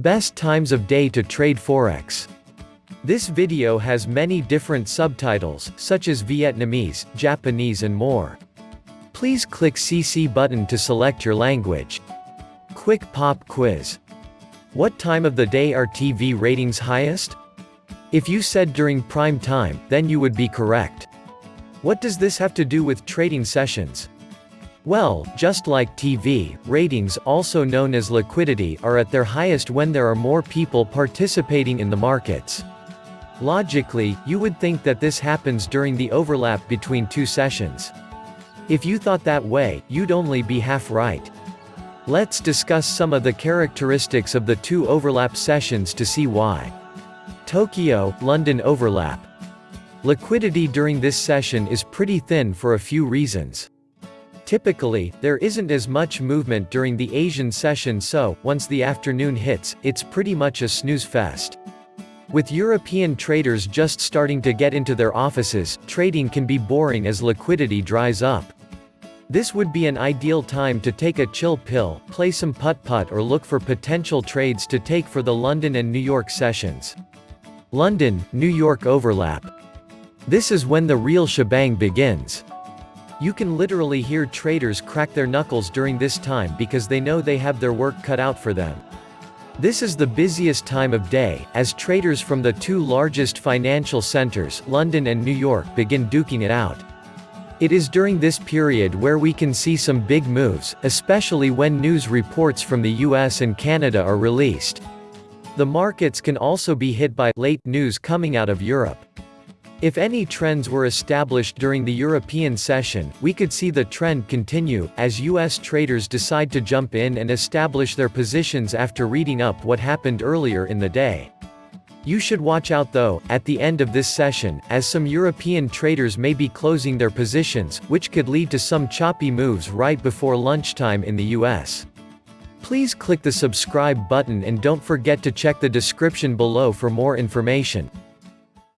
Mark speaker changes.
Speaker 1: Best times of day to trade Forex. This video has many different subtitles, such as Vietnamese, Japanese and more. Please click CC button to select your language. Quick pop quiz. What time of the day are TV ratings highest? If you said during prime time, then you would be correct. What does this have to do with trading sessions? Well, just like TV, ratings also known as liquidity are at their highest when there are more people participating in the markets. Logically, you would think that this happens during the overlap between two sessions. If you thought that way, you'd only be half right. Let's discuss some of the characteristics of the two overlap sessions to see why. Tokyo, London overlap. Liquidity during this session is pretty thin for a few reasons. Typically, there isn't as much movement during the Asian session so, once the afternoon hits, it's pretty much a snooze fest. With European traders just starting to get into their offices, trading can be boring as liquidity dries up. This would be an ideal time to take a chill pill, play some putt-putt or look for potential trades to take for the London and New York sessions. London, New York overlap. This is when the real shebang begins. You can literally hear traders crack their knuckles during this time because they know they have their work cut out for them. This is the busiest time of day, as traders from the two largest financial centers, London and New York begin duking it out. It is during this period where we can see some big moves, especially when news reports from the US and Canada are released. The markets can also be hit by late news coming out of Europe. If any trends were established during the European session, we could see the trend continue, as US traders decide to jump in and establish their positions after reading up what happened earlier in the day. You should watch out though, at the end of this session, as some European traders may be closing their positions, which could lead to some choppy moves right before lunchtime in the US. Please click the subscribe button and don't forget to check the description below for more information.